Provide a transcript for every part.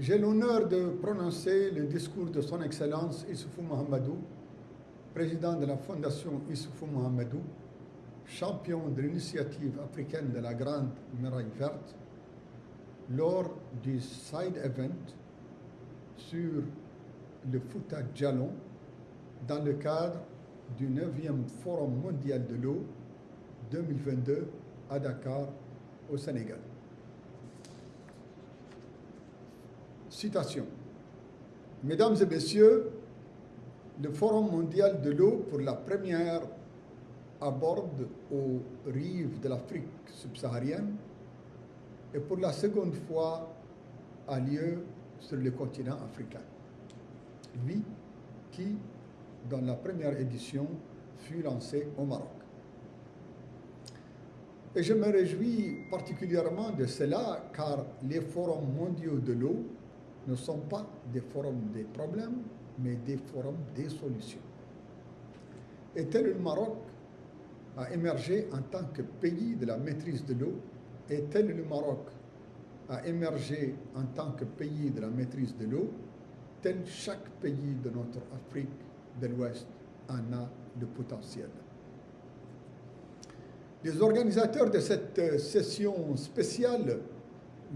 J'ai l'honneur de prononcer le discours de Son Excellence Issoufou Mohamedou, président de la Fondation Issoufou Mohamedou, champion de l'initiative africaine de la Grande Muraille Verte, lors du side event sur le Fouta Djalon dans le cadre du 9e Forum mondial de l'eau 2022 à Dakar, au Sénégal. Citation. Mesdames et messieurs, le Forum mondial de l'eau pour la première aborde aux rives de l'Afrique subsaharienne et pour la seconde fois a lieu sur le continent africain. Lui qui, dans la première édition, fut lancé au Maroc. Et je me réjouis particulièrement de cela car les forums mondiaux de l'eau ne sont pas des forums des problèmes, mais des forums des solutions. Et tel le Maroc a émergé en tant que pays de la maîtrise de l'eau, et tel le Maroc a émergé en tant que pays de la maîtrise de l'eau, tel chaque pays de notre Afrique de l'Ouest en a le potentiel. Les organisateurs de cette session spéciale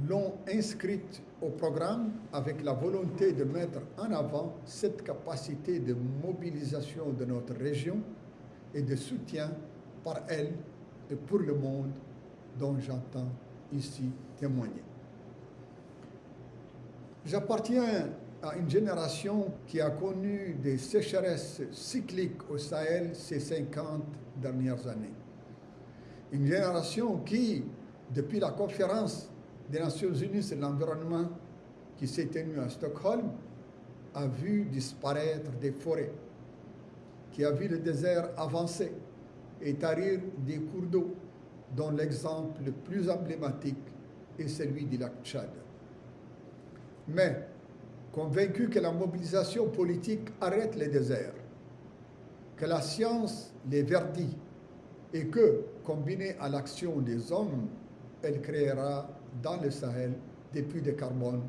l'ont inscrite au programme avec la volonté de mettre en avant cette capacité de mobilisation de notre région et de soutien par elle et pour le monde dont j'entends ici témoigner. J'appartiens à une génération qui a connu des sécheresses cycliques au Sahel ces 50 dernières années. Une génération qui, depuis la conférence des Nations Unies sur l'environnement qui s'est tenue à Stockholm, a vu disparaître des forêts, qui a vu le désert avancer et tarir des cours d'eau, dont l'exemple le plus emblématique est celui du lac Tchad. Mais, convaincu que la mobilisation politique arrête les déserts, que la science les verdit et que, combinée à l'action des hommes, elle créera dans le Sahel des puits de carbone.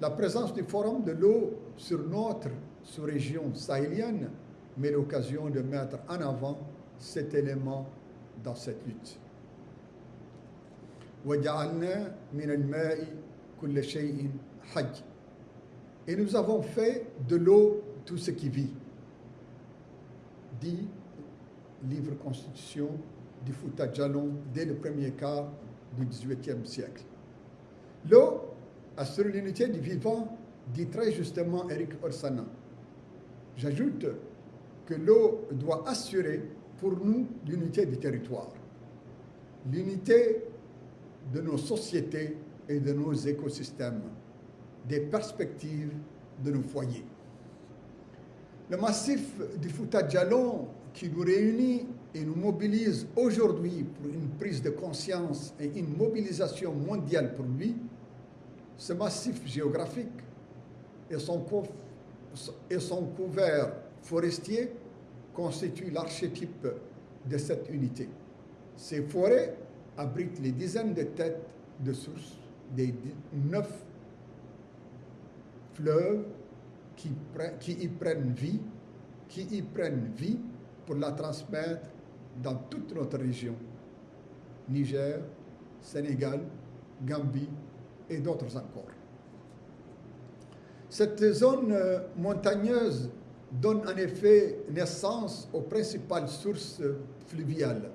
La présence du Forum de l'eau sur notre sous-région sahélienne met l'occasion de mettre en avant cet élément dans cette lutte. Et nous avons fait de l'eau tout ce qui vit, dit livre constitution du Fouta Jalon dès le premier quart du XVIIIe siècle. L'eau assure l'unité du vivant, dit très justement Eric Orsana. J'ajoute que l'eau doit assurer pour nous l'unité du territoire, l'unité de nos sociétés et de nos écosystèmes, des perspectives de nos foyers. Le massif du Fouta Djalon qui nous réunit et nous mobilise aujourd'hui pour une prise de conscience et une mobilisation mondiale pour lui, ce massif géographique et son, couvert forestier constituent l'archétype de cette unité. Ces forêts abritent les dizaines de têtes de sources des neuf fleuves qui, qui y prennent vie, qui y prennent vie pour la transmettre dans toute notre région, Niger, Sénégal, Gambie et d'autres encore. Cette zone euh, montagneuse donne en effet naissance aux principales sources fluviales.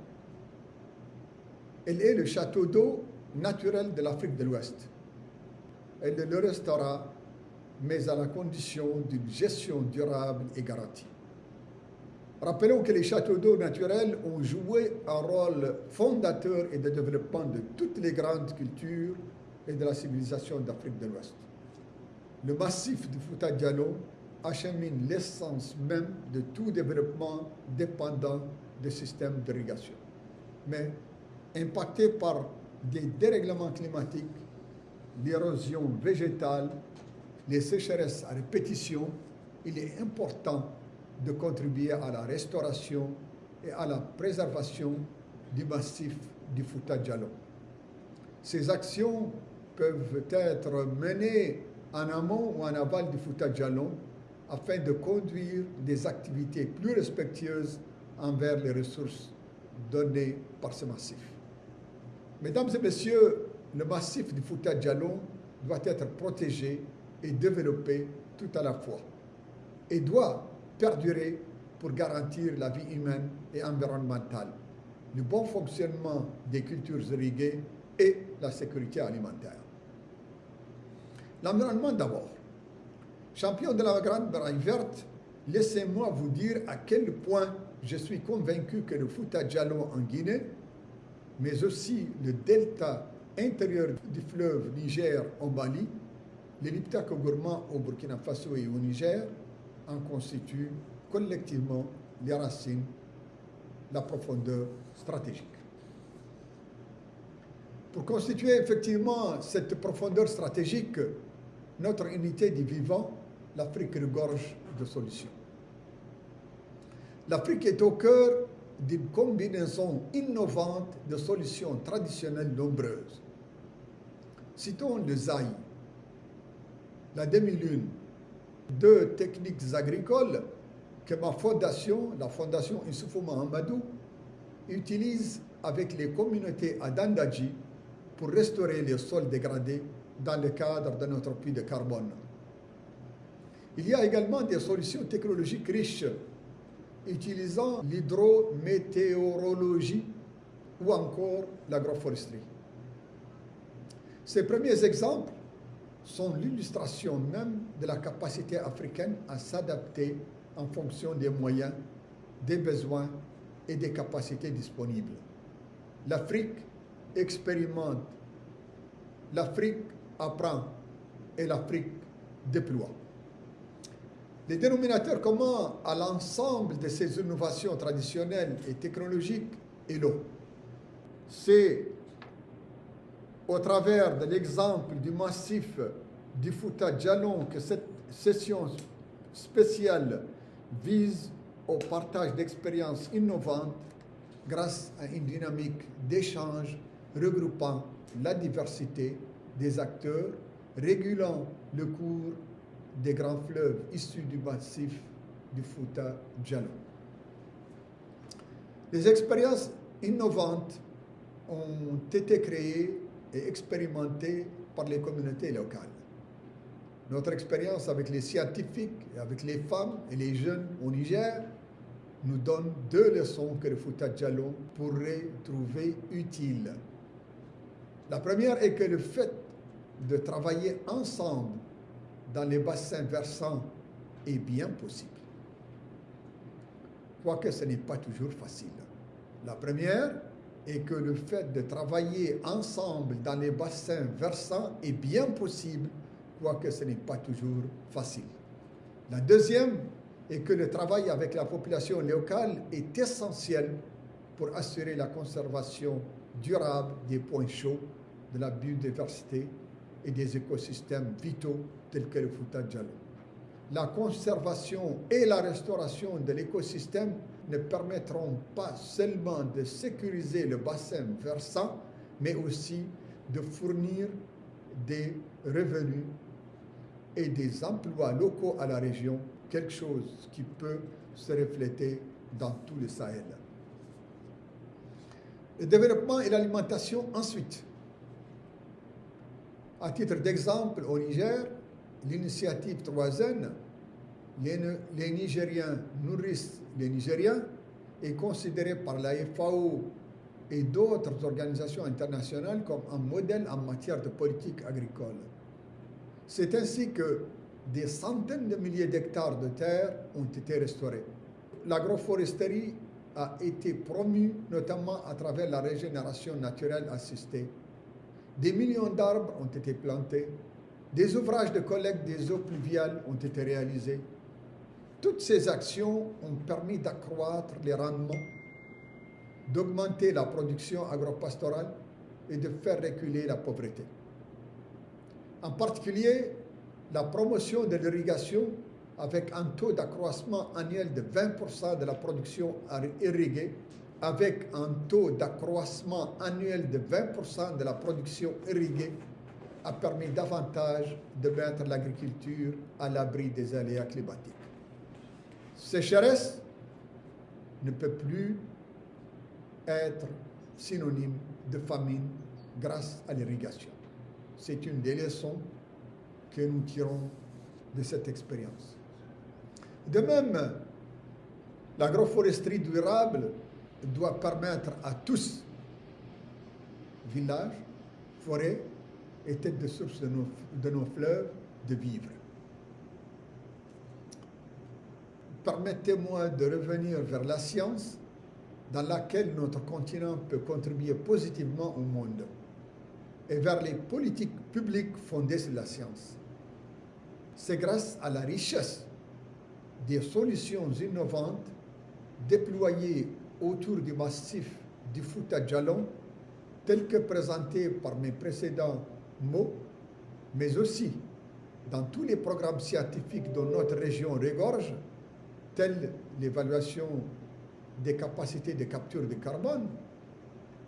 Elle est le château d'eau naturel de l'Afrique de l'Ouest. Elle le restera, mais à la condition d'une gestion durable et garantie. Rappelons que les châteaux d'eau naturels ont joué un rôle fondateur et de développement de toutes les grandes cultures et de la civilisation d'Afrique de l'Ouest. Le massif du Fouta Diallo achemine l'essence même de tout développement dépendant des systèmes d'irrigation. Mais impacté par des dérèglements climatiques, l'érosion végétale, les sécheresses à répétition, il est important de contribuer à la restauration et à la préservation du massif du Fouta Djallon. Ces actions peuvent être menées en amont ou en aval du Fouta Jalon afin de conduire des activités plus respectueuses envers les ressources données par ce massif. Mesdames et messieurs, le massif du Fouta Jalon doit être protégé et développé tout à la fois et doit perdurer pour garantir la vie humaine et environnementale, le bon fonctionnement des cultures irriguées et la sécurité alimentaire. L'environnement d'abord. Champion de la Grande Baraille Verte, laissez-moi vous dire à quel point je suis convaincu que le Fouta Djallon en Guinée, mais aussi le delta intérieur du fleuve Niger en Mali, les Liptako gourmands au Burkina Faso et au Niger en constituent collectivement les racines, la profondeur stratégique. Pour constituer effectivement cette profondeur stratégique, notre unité du vivant, l'Afrique regorge de solutions. L'Afrique est au cœur d'une combinaison innovante de solutions traditionnelles nombreuses. Citons le Zaï, la demi-lune, deux techniques agricoles que ma fondation, la fondation Issoufou Amadou, utilise avec les communautés à Dandaji pour restaurer les sols dégradés dans le cadre de notre puits de carbone. Il y a également des solutions technologiques riches utilisant l'hydrométéorologie ou encore l'agroforesterie. Ces premiers exemples sont l'illustration même de la capacité africaine à s'adapter en fonction des moyens, des besoins et des capacités disponibles. L'Afrique expérimente, l'Afrique apprend et l'Afrique déploie. Les dénominateurs communs à l'ensemble de ces innovations traditionnelles et technologiques est l'eau. C'est au travers de l'exemple du massif du Fouta Djalon que cette session spéciale vise au partage d'expériences innovantes grâce à une dynamique d'échange regroupant la diversité des acteurs, régulant le cours des grands fleuves issus du massif du Fouta Djallon. Les expériences innovantes ont été créées et expérimentées par les communautés locales. Notre expérience avec les scientifiques, avec les femmes et les jeunes au Niger nous donne deux leçons que le Fouta Djallon pourrait trouver utiles. La première est que le fait de travailler ensemble dans les bassins versants est bien possible. Quoique ce n'est pas toujours facile. La première est que le fait de travailler ensemble dans les bassins versants est bien possible, quoique ce n'est pas toujours facile. La deuxième est que le travail avec la population locale est essentiel pour assurer la conservation durable des points chauds de la biodiversité et des écosystèmes vitaux tels que le Fouta Djallon. La conservation et la restauration de l'écosystème ne permettront pas seulement de sécuriser le bassin versant, mais aussi de fournir des revenus et des emplois locaux à la région, quelque chose qui peut se refléter dans tout le Sahel. Le développement et l'alimentation ensuite. À titre d'exemple, au Niger, l'initiative Troisième, les, les Nigériens nourrissent les Nigériens, est considérée par la FAO et d'autres organisations internationales comme un modèle en matière de politique agricole. C'est ainsi que des centaines de milliers d'hectares de terre ont été restaurés. L'agroforesterie a été promue notamment à travers la régénération naturelle assistée des millions d'arbres ont été plantés, des ouvrages de collecte des eaux pluviales ont été réalisés. Toutes ces actions ont permis d'accroître les rendements, d'augmenter la production agropastorale et de faire reculer la pauvreté. En particulier, la promotion de l'irrigation avec un taux d'accroissement annuel de 20% de la production irriguée avec un taux d'accroissement annuel de 20% de la production irriguée a permis davantage de mettre l'agriculture à l'abri des aléas climatiques. Sécheresse ne peut plus être synonyme de famine grâce à l'irrigation. C'est une des leçons que nous tirons de cette expérience. De même, l'agroforesterie durable doit permettre à tous, villages, forêts et têtes de source de nos, de nos fleuves, de vivre. Permettez-moi de revenir vers la science dans laquelle notre continent peut contribuer positivement au monde et vers les politiques publiques fondées sur la science. C'est grâce à la richesse des solutions innovantes déployées autour du massif du Fouta Djalon, tel que présenté par mes précédents mais aussi dans tous les programmes scientifiques dont notre région regorge, tels l'évaluation des capacités de capture de carbone,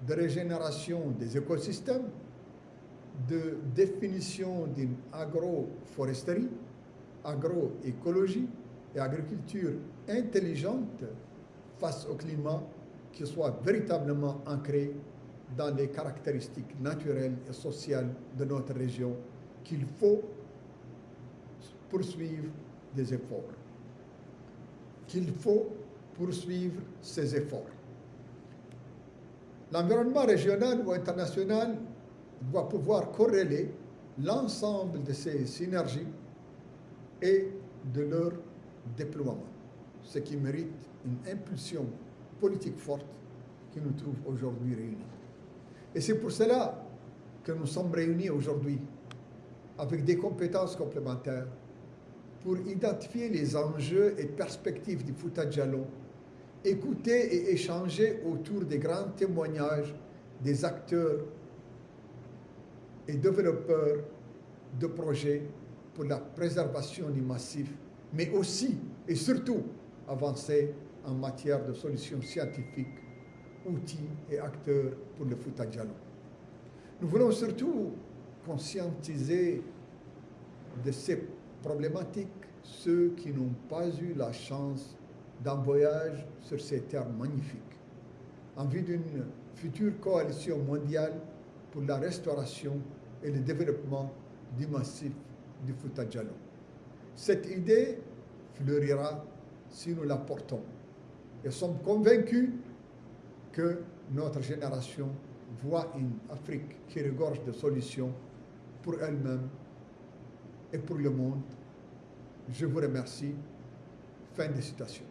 de régénération des écosystèmes, de définition d'une agroforesterie, agroécologie et agriculture intelligente face au climat qui soit véritablement ancré dans les caractéristiques naturelles et sociales de notre région qu'il faut poursuivre des efforts. Qu'il faut poursuivre ces efforts. L'environnement régional ou international doit pouvoir corréler l'ensemble de ces synergies et de leur déploiement, ce qui mérite une impulsion politique forte qui nous trouve aujourd'hui réunis. Et c'est pour cela que nous sommes réunis aujourd'hui avec des compétences complémentaires pour identifier les enjeux et perspectives du Fouta Djallon, écouter et échanger autour des grands témoignages des acteurs et développeurs de projets pour la préservation du massif, mais aussi et surtout avancer en matière de solutions scientifiques, outils et acteurs pour le Fouta Djallon. Nous voulons surtout conscientiser de ces problématiques ceux qui n'ont pas eu la chance d'un voyage sur ces terres magnifiques, en vue d'une future coalition mondiale pour la restauration et le développement du massif du Fouta Djallon. Cette idée fleurira si nous la portons et sommes convaincus que notre génération voit une Afrique qui regorge de solutions pour elle-même et pour le monde. Je vous remercie. Fin de citation.